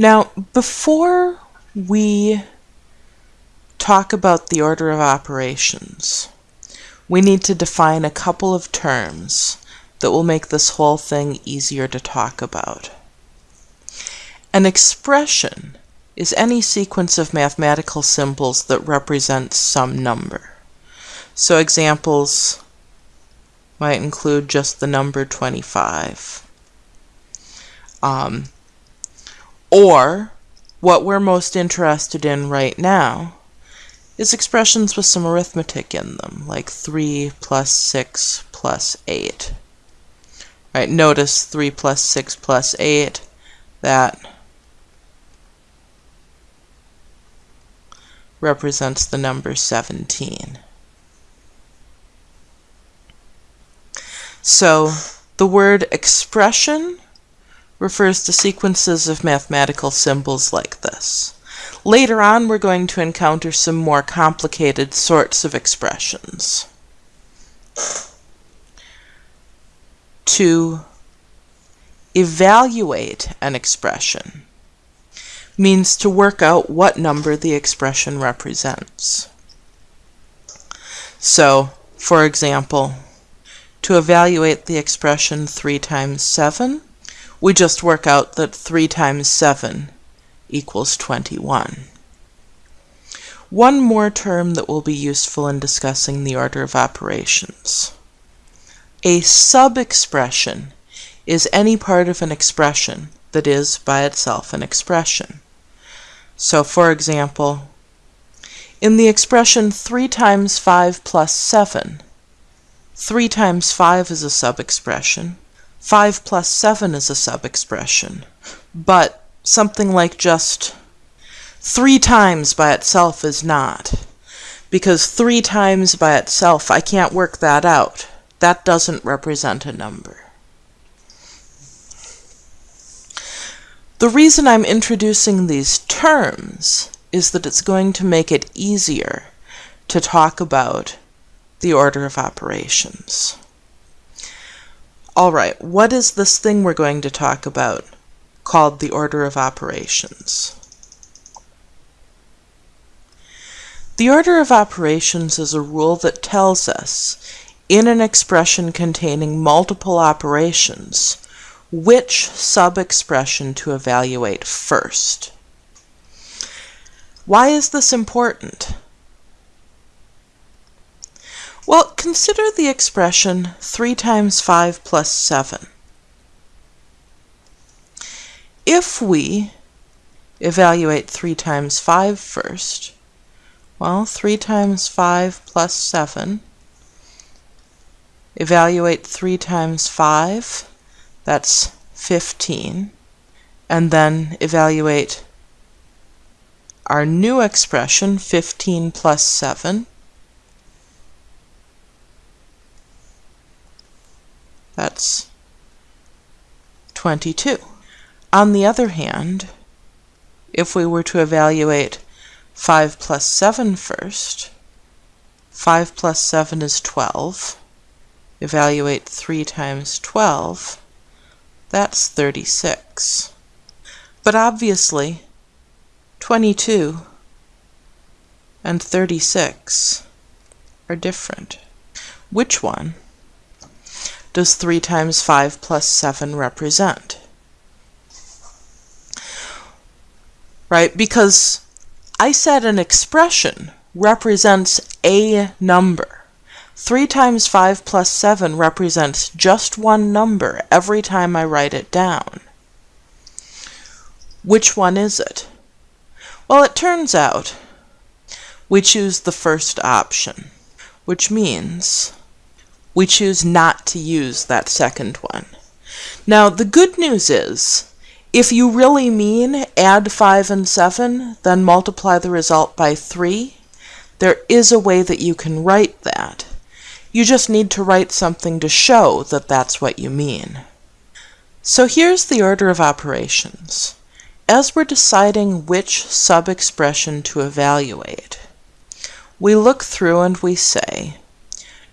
Now, before we talk about the order of operations, we need to define a couple of terms that will make this whole thing easier to talk about. An expression is any sequence of mathematical symbols that represents some number. So examples might include just the number 25. Um, or, what we're most interested in right now is expressions with some arithmetic in them, like 3 plus 6 plus 8. Right, notice 3 plus 6 plus 8, that represents the number 17. So, the word expression refers to sequences of mathematical symbols like this. Later on, we're going to encounter some more complicated sorts of expressions. To evaluate an expression means to work out what number the expression represents. So, for example, to evaluate the expression 3 times 7, we just work out that 3 times 7 equals 21. One more term that will be useful in discussing the order of operations. A sub-expression is any part of an expression that is by itself an expression. So for example, in the expression 3 times 5 plus 7, 3 times 5 is a sub-expression, 5 plus 7 is a sub-expression, but something like just 3 times by itself is not. Because 3 times by itself, I can't work that out. That doesn't represent a number. The reason I'm introducing these terms is that it's going to make it easier to talk about the order of operations. All right, what is this thing we're going to talk about called the order of operations? The order of operations is a rule that tells us, in an expression containing multiple operations, which sub-expression to evaluate first. Why is this important? Well, consider the expression 3 times 5 plus 7. If we evaluate 3 times 5 first, well, 3 times 5 plus 7, evaluate 3 times 5, that's 15, and then evaluate our new expression, 15 plus 7, That's 22. On the other hand, if we were to evaluate 5 plus 7 first, 5 plus 7 is 12. Evaluate 3 times 12, that's 36. But obviously, 22 and 36 are different. Which one does 3 times 5 plus 7 represent? Right, because I said an expression represents a number. 3 times 5 plus 7 represents just one number every time I write it down. Which one is it? Well, it turns out we choose the first option, which means we choose not to use that second one. Now, the good news is, if you really mean add 5 and 7, then multiply the result by 3, there is a way that you can write that. You just need to write something to show that that's what you mean. So here's the order of operations. As we're deciding which sub-expression to evaluate, we look through and we say,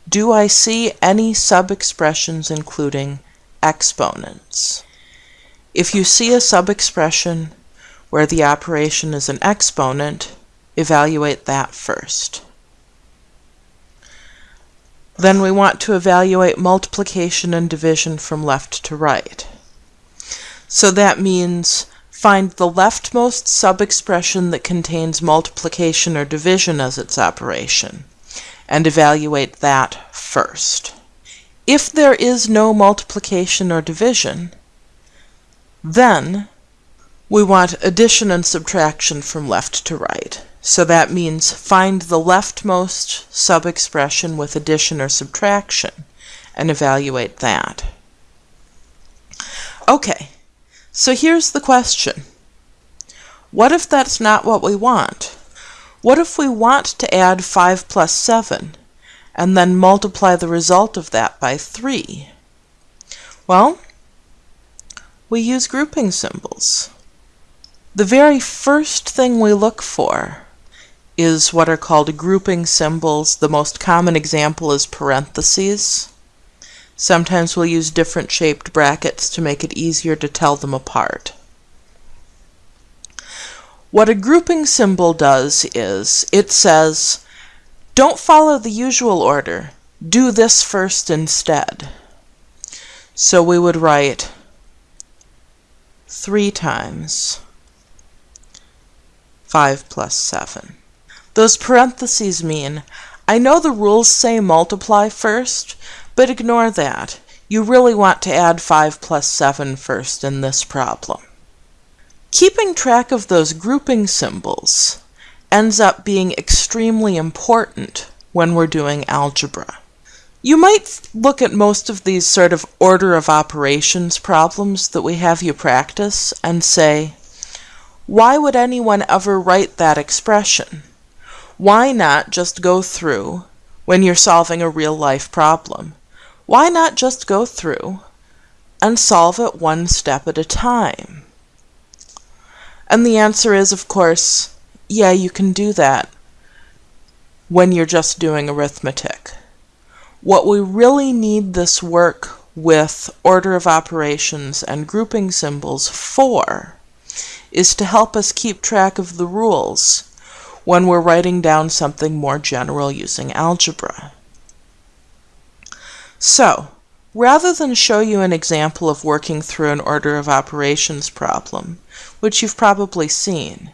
do I see any sub-expressions including exponents? If you see a sub-expression where the operation is an exponent, evaluate that first. Then we want to evaluate multiplication and division from left to right. So that means find the leftmost sub-expression that contains multiplication or division as its operation, and evaluate that first. If there is no multiplication or division, then we want addition and subtraction from left to right. So that means find the leftmost sub-expression with addition or subtraction and evaluate that. Okay, so here's the question. What if that's not what we want? What if we want to add 5 plus 7 and then multiply the result of that by 3? Well, we use grouping symbols. The very first thing we look for is what are called grouping symbols. The most common example is parentheses. Sometimes we'll use different shaped brackets to make it easier to tell them apart. What a grouping symbol does is it says, don't follow the usual order, do this first instead. So we would write 3 times 5 plus 7. Those parentheses mean, I know the rules say multiply first, but ignore that. You really want to add 5 plus 7 first in this problem. Keeping track of those grouping symbols ends up being extremely important when we're doing algebra. You might look at most of these sort of order of operations problems that we have you practice and say, why would anyone ever write that expression? Why not just go through, when you're solving a real life problem, why not just go through and solve it one step at a time? And the answer is, of course, yeah, you can do that when you're just doing arithmetic. What we really need this work with order of operations and grouping symbols for is to help us keep track of the rules when we're writing down something more general using algebra. So, rather than show you an example of working through an order of operations problem, which you've probably seen,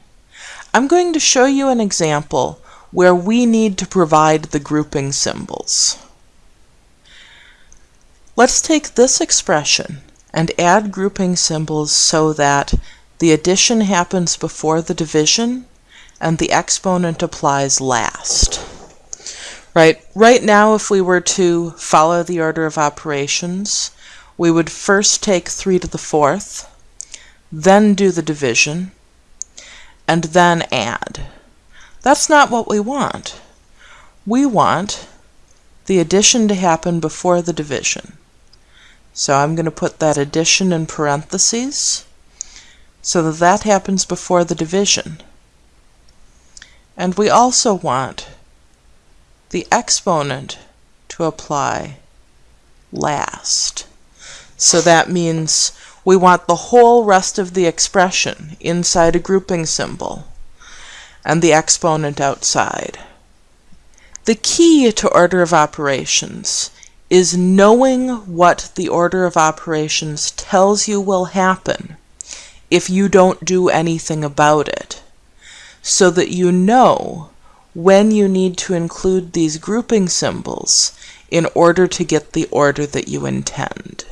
I'm going to show you an example where we need to provide the grouping symbols. Let's take this expression and add grouping symbols so that the addition happens before the division and the exponent applies last. Right, right now if we were to follow the order of operations, we would first take 3 to the fourth, then do the division, and then add. That's not what we want. We want the addition to happen before the division. So I'm going to put that addition in parentheses so that that happens before the division. And we also want the exponent to apply last. So that means we want the whole rest of the expression inside a grouping symbol and the exponent outside. The key to order of operations is knowing what the order of operations tells you will happen if you don't do anything about it so that you know when you need to include these grouping symbols in order to get the order that you intend.